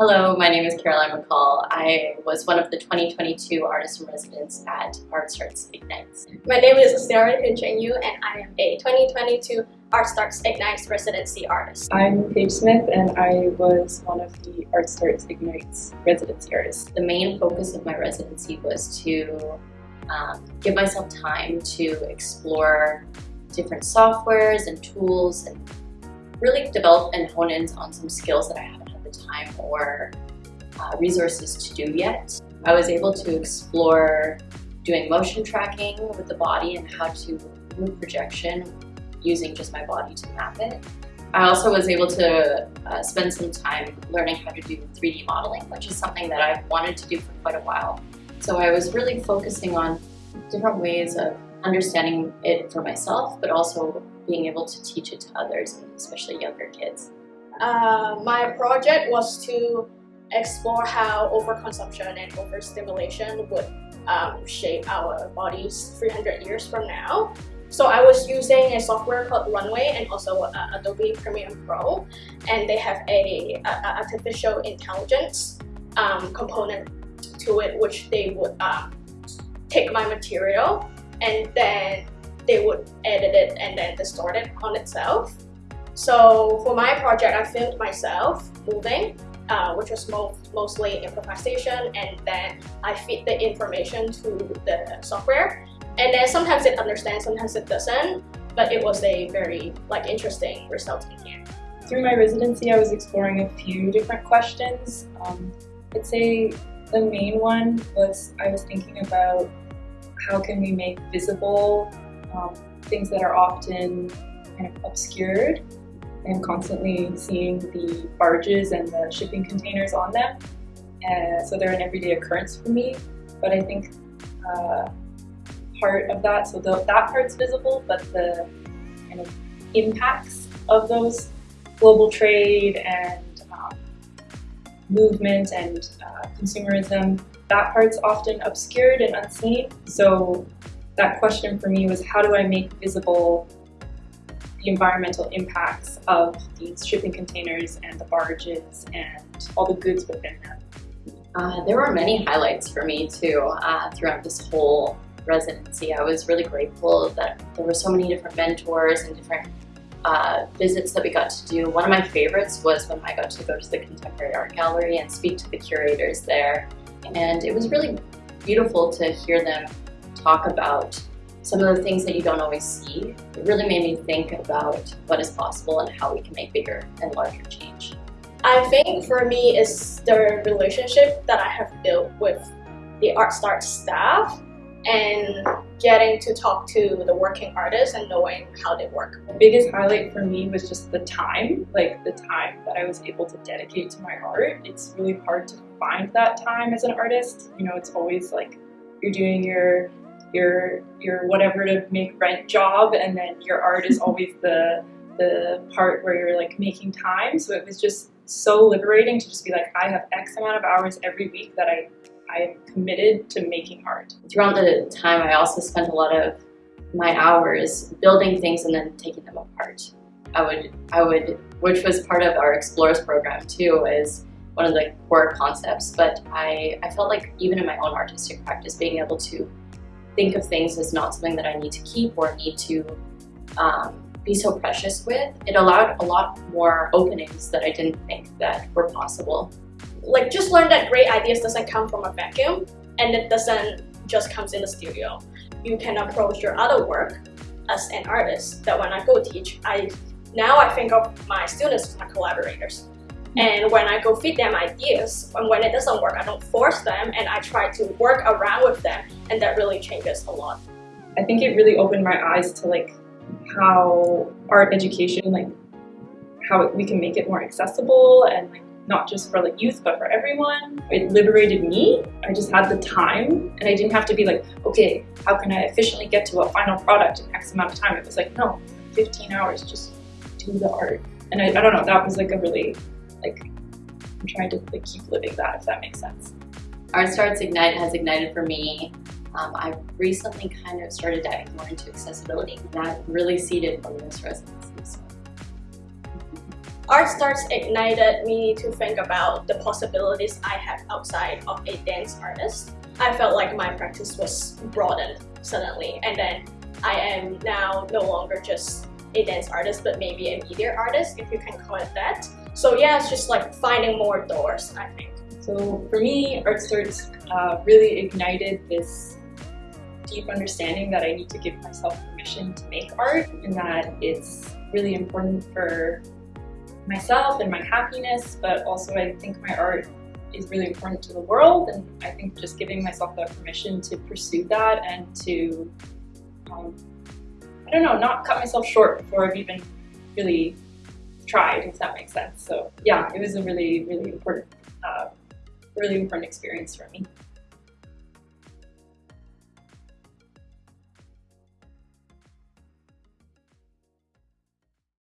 Hello, my name is Caroline McCall. I was one of the 2022 artists in residence at ArtStarts Ignites. My name is Sarah Yu, and I am a 2022 ArtStarts Ignites residency artist. I'm Paige Smith and I was one of the ArtStarts Ignites residency artists. The main focus of my residency was to um, give myself time to explore different softwares and tools and really develop and hone in on some skills that I haven't had the time or uh, resources to do yet. I was able to explore doing motion tracking with the body and how to move projection using just my body to map it. I also was able to uh, spend some time learning how to do 3D modeling, which is something that I've wanted to do for quite a while. So I was really focusing on different ways of understanding it for myself, but also being able to teach it to others, especially younger kids. Uh, my project was to explore how overconsumption and overstimulation would um, shape our bodies 300 years from now. So I was using a software called Runway and also uh, Adobe Premiere Pro, and they have a, a, artificial intelligence um, component to it, which they would um, take my material and then they would edit it and then distort it on itself. So for my project, I filmed myself moving, uh, which was mo mostly improvisation, and then I feed the information to the software. And then sometimes it understands, sometimes it doesn't, but it was a very like interesting result in here. Through my residency, I was exploring a few different questions. Um, I'd say the main one was I was thinking about how can we make visible um, things that are often kind of obscured and constantly seeing the barges and the shipping containers on them. So they're an everyday occurrence for me, but I think uh, part of that, so the, that part's visible, but the kind of impacts of those global trade and um, movement and uh, consumerism that part's often obscured and unseen. So that question for me was how do I make visible the environmental impacts of these shipping containers and the barges and all the goods within them? Uh, there were many highlights for me too uh, throughout this whole residency. I was really grateful that there were so many different mentors and different uh, visits that we got to do. One of my favorites was when I got to go to the Contemporary Art Gallery and speak to the curators there and it was really beautiful to hear them talk about some of the things that you don't always see. It really made me think about what is possible and how we can make bigger and larger change. I think for me is the relationship that I have built with the ArtStart staff and getting to talk to the working artists and knowing how they work. The biggest highlight for me was just the time, like the time that I was able to dedicate to my art. It's really hard to find that time as an artist. You know, it's always like you're doing your your your whatever to make rent job and then your art is always the the part where you're like making time. So it was just so liberating to just be like, I have X amount of hours every week that I I am committed to making art. Throughout the time, I also spent a lot of my hours building things and then taking them apart. I would, I would, which was part of our Explorers program too, is one of the core concepts. But I, I felt like even in my own artistic practice, being able to think of things as not something that I need to keep or need to um, be so precious with, it allowed a lot more openings that I didn't think that were possible like just learn that great ideas doesn't come from a vacuum and it doesn't just comes in the studio. You can approach your other work as an artist that when I go teach, I now I think of my students as my collaborators. And when I go feed them ideas, and when it doesn't work, I don't force them and I try to work around with them and that really changes a lot. I think it really opened my eyes to like how art education, like how we can make it more accessible and like not just for like youth, but for everyone. It liberated me. I just had the time and I didn't have to be like, okay, how can I efficiently get to a final product in X amount of time? It was like, no, 15 hours, just do the art. And I, I don't know, that was like a really, like, I'm trying to like keep living that, if that makes sense. Art Starts Ignite has ignited for me um, I've recently kind of started diving more into accessibility. That really seeded from this residency. So. Art Starts ignited me to think about the possibilities I have outside of a dance artist. I felt like my practice was broadened suddenly and then I am now no longer just a dance artist but maybe a media artist if you can call it that. So yeah, it's just like finding more doors I think. So for me, Art Starts uh, really ignited this deep understanding that I need to give myself permission to make art and that it's really important for myself and my happiness, but also I think my art is really important to the world and I think just giving myself that permission to pursue that and to, um, I don't know, not cut myself short before I've even really tried, if that makes sense. So yeah, it was a really, really important, uh, really important experience for me.